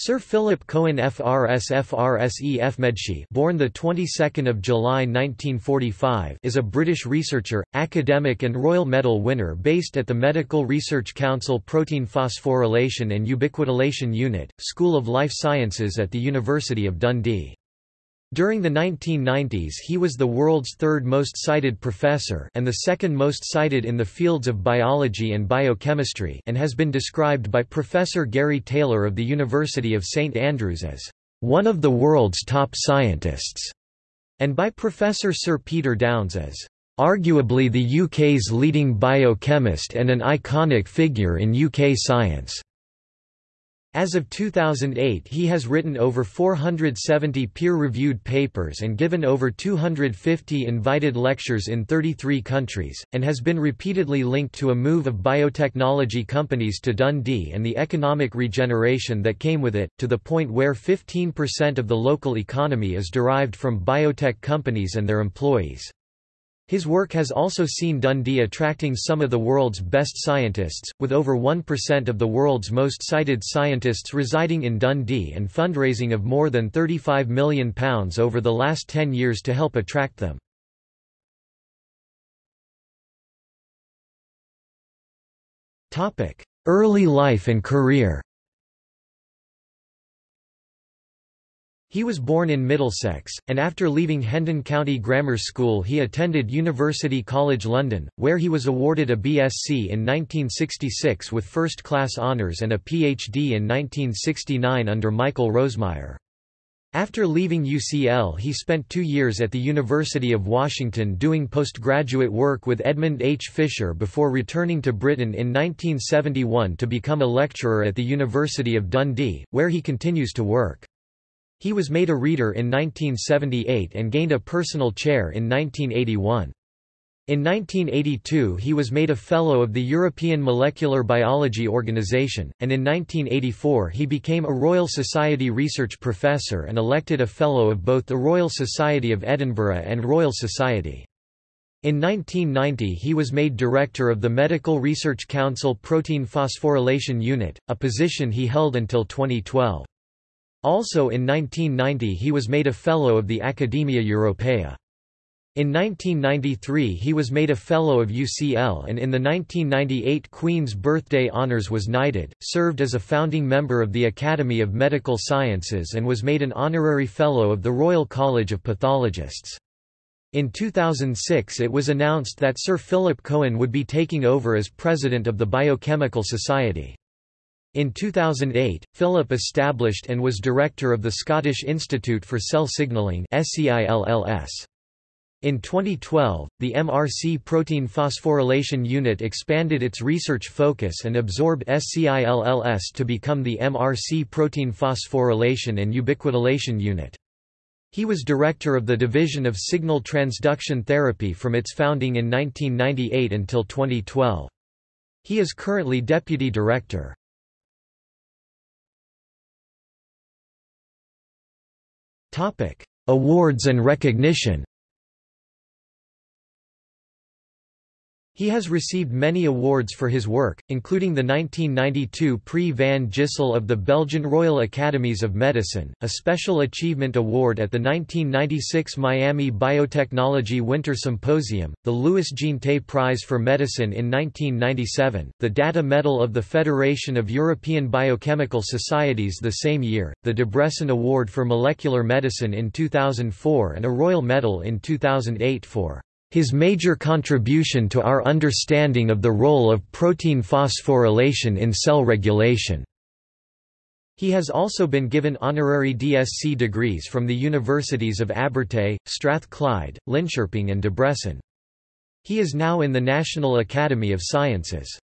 Sir Philip Cohen FRS FRSE FMedSci born the 22nd of July 1945 is a British researcher, academic and Royal Medal winner based at the Medical Research Council Protein Phosphorylation and Ubiquitination Unit, School of Life Sciences at the University of Dundee. During the 1990s he was the world's third most cited professor and the second most cited in the fields of biology and biochemistry and has been described by Professor Garry Taylor of the University of St Andrews as one of the world's top scientists, and by Professor Sir Peter Downes as arguably the UK's leading biochemist and an iconic figure in UK science. As of 2008 he has written over 470 peer-reviewed papers and given over 250 invited lectures in 33 countries, and has been repeatedly linked to a move of biotechnology companies to Dundee and the economic regeneration that came with it, to the point where 15% of the local economy is derived from biotech companies and their employees. His work has also seen Dundee attracting some of the world's best scientists, with over 1% of the world's most cited scientists residing in Dundee and fundraising of more than £35 million over the last 10 years to help attract them. Early life and career He was born in Middlesex, and after leaving Hendon County Grammar School he attended University College London, where he was awarded a BSc in 1966 with first-class honours and a PhD in 1969 under Michael Rosemeyer. After leaving UCL he spent two years at the University of Washington doing postgraduate work with Edmond H. Fischer before returning to Britain in 1971 to become a lecturer at the University of Dundee, where he continues to work. He was made a reader in 1978 and gained a personal chair in 1981. In 1982 he was made a Fellow of the European Molecular Biology Organization, and in 1984 he became a Royal Society Research Professor and elected a Fellow of both the Royal Society of Edinburgh and Royal Society. In 1990 he was made Director of the Medical Research Council Protein Phosphorylation Unit, a position he held until 2012. Also in 1990 he was made a Fellow of the Academia Europaea. In 1993 he was made a Fellow of UCL and in the 1998 Queen's Birthday Honours was knighted, served as a founding member of the Academy of Medical Sciences and was made an Honorary Fellow of the Royal College of Pathologists. In 2006 it was announced that Sir Philip Cohen would be taking over as President of the Biochemical Society. In 2008, Philip established and was director of the Scottish Institute for Cell Signalling In 2012, the MRC protein phosphorylation unit expanded its research focus and absorbed SCILLS to become the MRC protein phosphorylation and ubiquitination unit. He was director of the Division of Signal Transduction Therapy from its founding in 1998 until 2012. He is currently deputy director. Awards and recognition He has received many awards for his work, including the 1992 Prix van Gysel of the Belgian Royal Academies of Medicine, a Special Achievement Award at the 1996 Miami Biotechnology Winter Symposium, the Louis Jean Jeantet Prize for Medicine in 1997, the Datta Medal of the Federation of European Biochemical Societies the same year, the Debrecen Award for Molecular Medicine in 2004 and a Royal Medal in 2008 for his major contribution to our understanding of the role of protein phosphorylation in cell regulation. He has also been given honorary DSc degrees from the universities of Abertay, Strathclyde, Linköping and Debrecen. He is now in the National Academy of Sciences.